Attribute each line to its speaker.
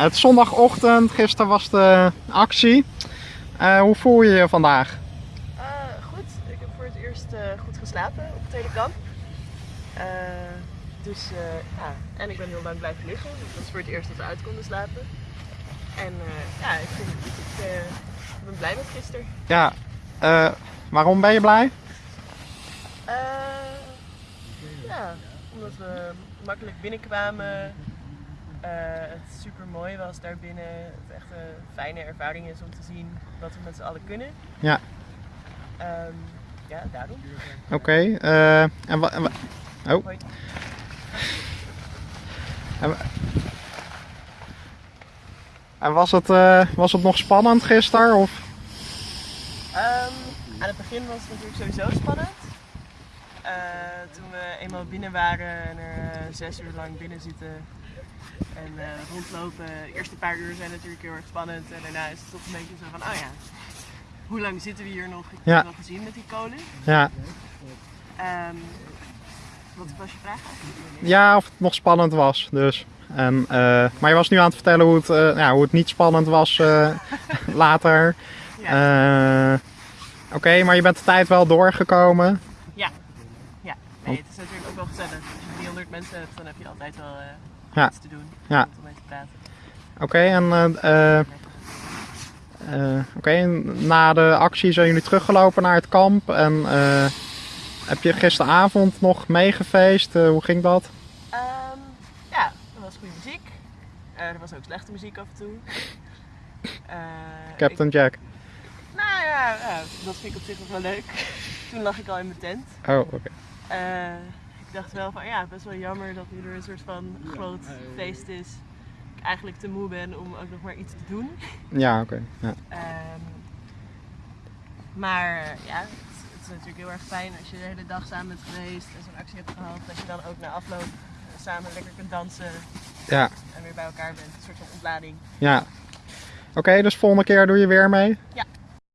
Speaker 1: Het is zondagochtend, gisteren was de actie. Eh, hoe voel je je vandaag?
Speaker 2: Eh, goed, ik heb voor het eerst eh, goed geslapen op het hele kamp. Dus ja, en ik ben heel lang blijven liggen. Dus dat is voor het eerst dat we uit konden slapen. En ja, ik, vind ik eh, ben blij met gisteren.
Speaker 1: Ja, waarom ben je blij?
Speaker 2: Ja, omdat we makkelijk binnenkwamen. Eh, het super mooi was daarbinnen. Het echt een fijne ervaring is om te zien wat we met z'n allen kunnen.
Speaker 1: Ja.
Speaker 2: Ehm, ja, daarom.
Speaker 1: Oké, eh, en wa- en wa- Oh.
Speaker 2: Hoi.
Speaker 1: En was het, eh, was het nog spannend gisteren? Of?
Speaker 2: Ehm, aan het begin was het natuurlijk sowieso spannend. Toen we eenmaal binnen waren en er zes uur lang binnen zitten en eh, rondlopen. De eerste paar uur zijn natuurlijk heel erg spannend en daarna is het toch een beetje zo van, oh ja, hoe lang zitten we hier nog? Ik heb
Speaker 1: Ja.
Speaker 2: het wel gezien met die kolen.
Speaker 1: Ja.
Speaker 2: Ehm, wat was je vraag eigenlijk?
Speaker 1: ja, of het nog spannend was. Dus. En, eh, maar je was nu aan het vertellen hoe het, eh, ja, hoe het niet spannend was later.
Speaker 2: Ja.
Speaker 1: Oké, maar je bent de tijd wel doorgekomen.
Speaker 2: ja. ja. Nee, het is natuurlijk ook wel gezellig. Als je 300 mensen hebt, dan heb je altijd wel
Speaker 1: Ja.
Speaker 2: iets te doen.
Speaker 1: Ja.
Speaker 2: Om mee te praten.
Speaker 1: Oké, en eh, eh, eh, oké, en na de actie zijn jullie teruggelopen naar het kamp. En eh, heb je gisteravond nog meegefeest? Hoe ging dat?
Speaker 2: Ehm, ja, er was goede muziek. Er was ook slechte muziek af en toe. Eh,
Speaker 1: Captain Jack.
Speaker 2: nou ja, dat vind ik op zich nog wel leuk. Toen lag ik al in mijn tent.
Speaker 1: Oh, oké.
Speaker 2: Eh, dacht wel van ja, best wel jammer dat nu er een soort van groot feest is. Ik eigenlijk te moe ben om ook nog maar iets te doen.
Speaker 1: Ja, oké. Ja.
Speaker 2: Ehm, maar eh, ja, het, het is natuurlijk heel erg fijn als je de hele dag samen bent geweest en zo'n actie hebt gehad. Dat je dan ook na afloop eh, samen lekker kunt dansen
Speaker 1: Ja,
Speaker 2: en weer bij elkaar bent. Een soort van ontlading.
Speaker 1: ja. Oké, dus volgende keer doe je weer mee?
Speaker 2: Ja.